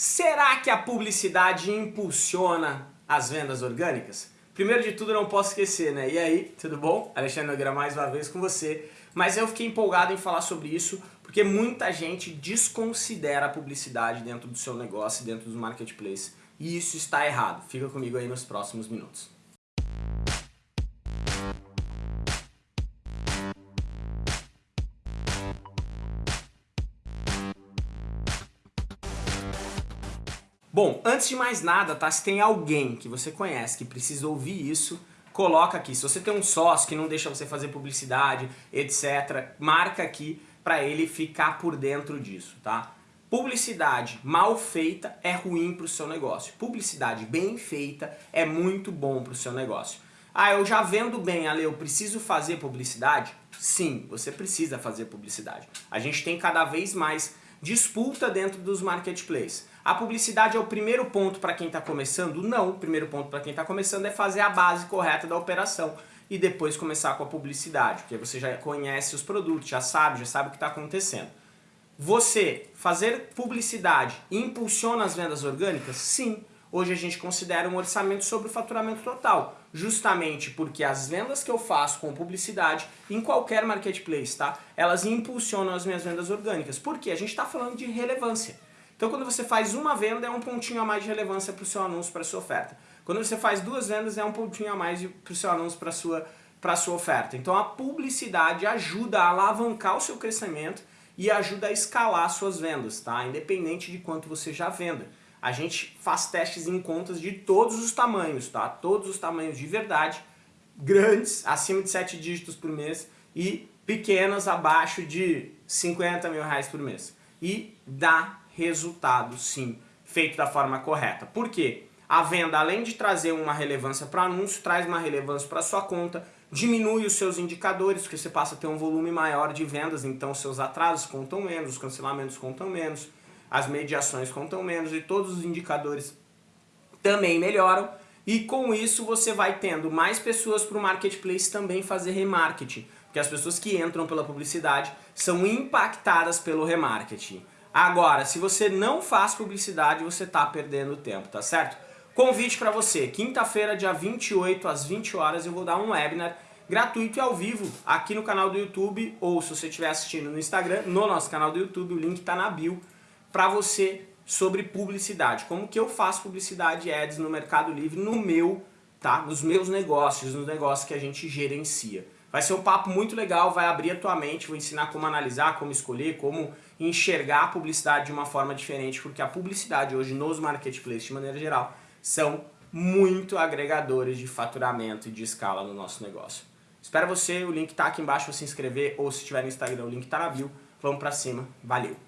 Será que a publicidade impulsiona as vendas orgânicas? Primeiro de tudo, não posso esquecer, né? E aí, tudo bom? Alexandre Nogueira mais uma vez com você. Mas eu fiquei empolgado em falar sobre isso porque muita gente desconsidera a publicidade dentro do seu negócio, dentro dos marketplaces. E isso está errado. Fica comigo aí nos próximos minutos. Bom, antes de mais nada, tá? Se tem alguém que você conhece que precisa ouvir isso, coloca aqui. Se você tem um sócio que não deixa você fazer publicidade, etc., marca aqui para ele ficar por dentro disso, tá? Publicidade mal feita é ruim para o seu negócio. Publicidade bem feita é muito bom para o seu negócio. Ah, eu já vendo bem, Ale, eu preciso fazer publicidade? Sim, você precisa fazer publicidade. A gente tem cada vez mais disputa dentro dos marketplaces. A publicidade é o primeiro ponto para quem está começando? Não, o primeiro ponto para quem está começando é fazer a base correta da operação e depois começar com a publicidade, porque você já conhece os produtos, já sabe, já sabe o que está acontecendo. Você fazer publicidade impulsiona as vendas orgânicas? Sim. Hoje a gente considera um orçamento sobre o faturamento total, justamente porque as vendas que eu faço com publicidade em qualquer marketplace, tá? Elas impulsionam as minhas vendas orgânicas. Por quê? A gente está falando de relevância. Então quando você faz uma venda é um pontinho a mais de relevância para o seu anúncio, para a sua oferta. Quando você faz duas vendas é um pontinho a mais para o seu anúncio, para a sua, para a sua oferta. Então a publicidade ajuda a alavancar o seu crescimento e ajuda a escalar suas vendas, tá? Independente de quanto você já venda. A gente faz testes em contas de todos os tamanhos, tá? Todos os tamanhos de verdade, grandes, acima de 7 dígitos por mês e pequenas abaixo de 50 mil reais por mês. E dá resultado, sim, feito da forma correta. Por quê? A venda, além de trazer uma relevância para anúncio, traz uma relevância para sua conta, diminui os seus indicadores, porque você passa a ter um volume maior de vendas, então seus atrasos contam menos, os cancelamentos contam menos, as mediações contam menos e todos os indicadores também melhoram. E com isso você vai tendo mais pessoas para o marketplace também fazer remarketing, porque as pessoas que entram pela publicidade são impactadas pelo remarketing. Agora, se você não faz publicidade, você está perdendo tempo, tá certo? Convite para você, quinta-feira, dia 28, às 20 horas, eu vou dar um webinar gratuito e ao vivo aqui no canal do YouTube, ou se você estiver assistindo no Instagram, no nosso canal do YouTube, o link está na bio, para você sobre publicidade. Como que eu faço publicidade ads no Mercado Livre, no meu, tá? Nos meus negócios, nos negócios que a gente gerencia. Vai ser um papo muito legal, vai abrir a tua mente, vou ensinar como analisar, como escolher, como enxergar a publicidade de uma forma diferente, porque a publicidade hoje nos marketplaces, de maneira geral, são muito agregadores de faturamento e de escala no nosso negócio. Espero você, o link está aqui embaixo para se inscrever, ou se estiver no Instagram, o link está na bio. Vamos para cima, valeu!